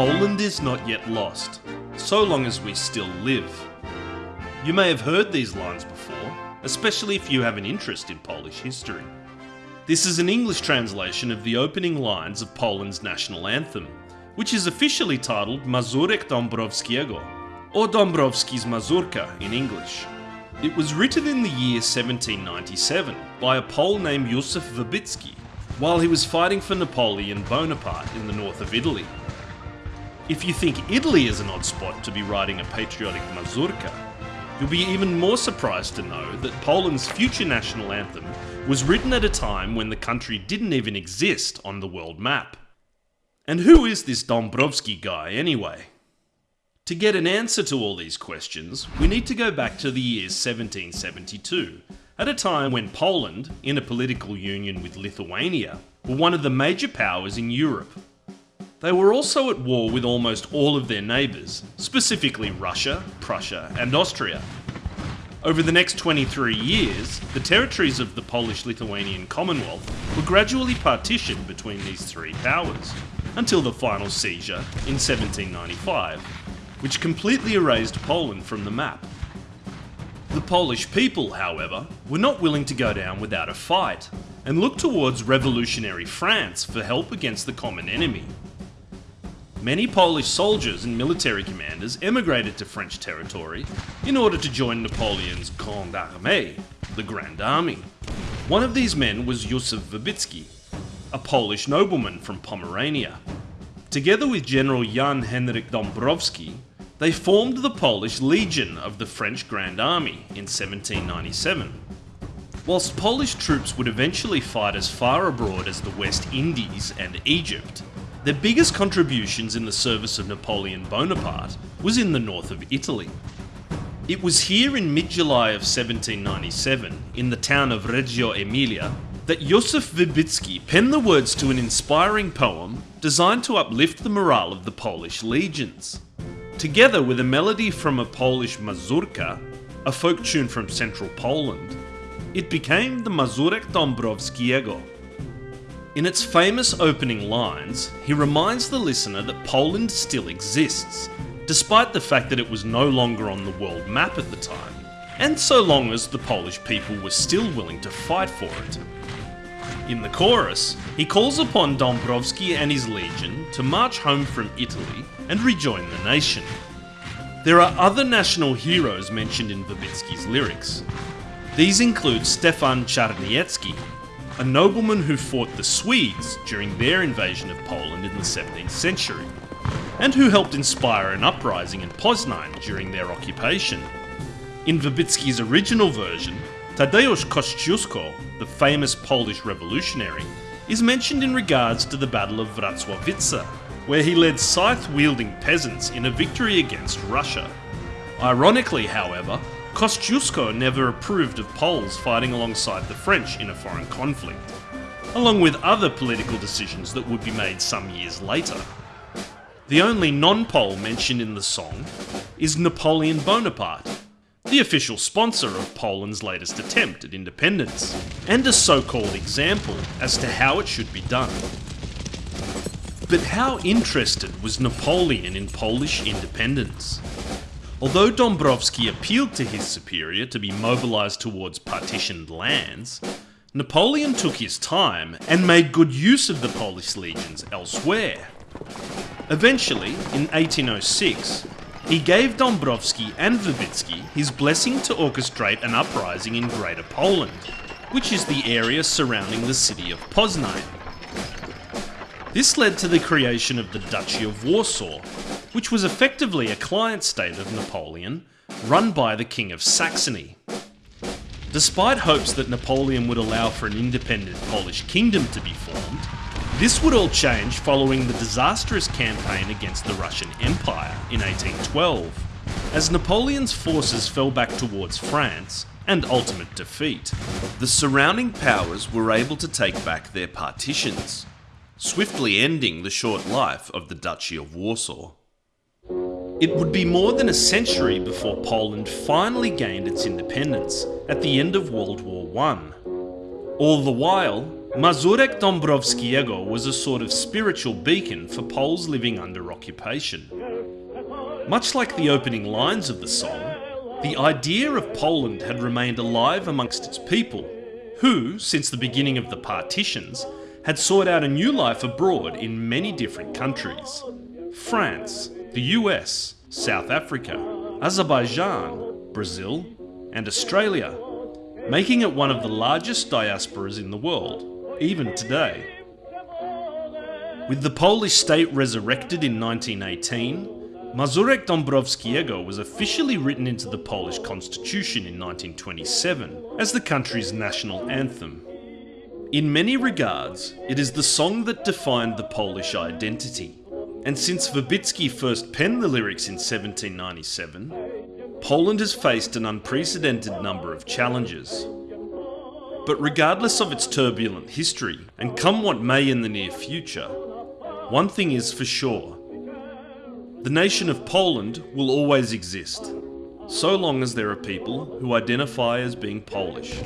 Poland is not yet lost, so long as we still live. You may have heard these lines before, especially if you have an interest in Polish history. This is an English translation of the opening lines of Poland's national anthem, which is officially titled Mazurek Dąbrowskiego, or Dąbrowski's Mazurka in English. It was written in the year 1797 by a Pole named Józef Wybicki while he was fighting for Napoleon Bonaparte in the north of Italy. If you think Italy is an odd spot to be writing a patriotic mazurka, you'll be even more surprised to know that Poland's future national anthem was written at a time when the country didn't even exist on the world map. And who is this Dąbrowski guy anyway? To get an answer to all these questions, we need to go back to the year 1772, at a time when Poland, in a political union with Lithuania, were one of the major powers in Europe. They were also at war with almost all of their neighbours, specifically Russia, Prussia, and Austria. Over the next 23 years, the territories of the Polish Lithuanian Commonwealth were gradually partitioned between these three powers, until the final seizure in 1795, which completely erased Poland from the map. The Polish people, however, were not willing to go down without a fight, and looked towards revolutionary France for help against the common enemy. Many Polish soldiers and military commanders emigrated to French territory in order to join Napoleon's Grande Armée, the Grand Army. One of these men was Józef Wybicki, a Polish nobleman from Pomerania. Together with General Jan Henryk Dąbrowski, they formed the Polish Legion of the French Grand Army in 1797. Whilst Polish troops would eventually fight as far abroad as the West Indies and Egypt, their biggest contributions in the service of Napoleon Bonaparte was in the north of Italy. It was here in mid-July of 1797, in the town of Reggio Emilia, that Józef Wybicki penned the words to an inspiring poem designed to uplift the morale of the Polish legions. Together with a melody from a Polish mazurka, a folk tune from central Poland, it became the Mazurek Dąbrowskiego. In its famous opening lines, he reminds the listener that Poland still exists, despite the fact that it was no longer on the world map at the time, and so long as the Polish people were still willing to fight for it. In the chorus, he calls upon Dąbrowski and his legion to march home from Italy and rejoin the nation. There are other national heroes mentioned in Wybicki's lyrics. These include Stefan Czarniecki, a nobleman who fought the Swedes during their invasion of Poland in the 17th century, and who helped inspire an uprising in Poznan during their occupation. In Wybicki's original version, Tadeusz Kościuszko, the famous Polish revolutionary, is mentioned in regards to the Battle of Racławice, where he led scythe-wielding peasants in a victory against Russia. Ironically, however, Kosciuszko never approved of Poles fighting alongside the French in a foreign conflict, along with other political decisions that would be made some years later. The only non-Pole mentioned in the song is Napoleon Bonaparte, the official sponsor of Poland's latest attempt at independence, and a so-called example as to how it should be done. But how interested was Napoleon in Polish independence? Although Dąbrowski appealed to his superior to be mobilised towards partitioned lands, Napoleon took his time and made good use of the Polish legions elsewhere. Eventually, in 1806, he gave Dąbrowski and Wybicki his blessing to orchestrate an uprising in Greater Poland, which is the area surrounding the city of Poznan. This led to the creation of the Duchy of Warsaw, which was effectively a client state of Napoleon, run by the King of Saxony. Despite hopes that Napoleon would allow for an independent Polish kingdom to be formed, this would all change following the disastrous campaign against the Russian Empire in 1812, as Napoleon's forces fell back towards France and ultimate defeat. The surrounding powers were able to take back their partitions, swiftly ending the short life of the Duchy of Warsaw. It would be more than a century before Poland finally gained its independence at the end of World War I. All the while, Mazurek Dąbrowskiego was a sort of spiritual beacon for Poles living under occupation. Much like the opening lines of the song, the idea of Poland had remained alive amongst its people, who, since the beginning of the partitions, had sought out a new life abroad in many different countries France, the US, South Africa, Azerbaijan, Brazil, and Australia, making it one of the largest diasporas in the world, even today. With the Polish state resurrected in 1918, Mazurek Dąbrowskiego was officially written into the Polish constitution in 1927 as the country's national anthem. In many regards, it is the song that defined the Polish identity. And since Wybicki first penned the lyrics in 1797, Poland has faced an unprecedented number of challenges. But regardless of its turbulent history, and come what may in the near future, one thing is for sure the nation of Poland will always exist, so long as there are people who identify as being Polish.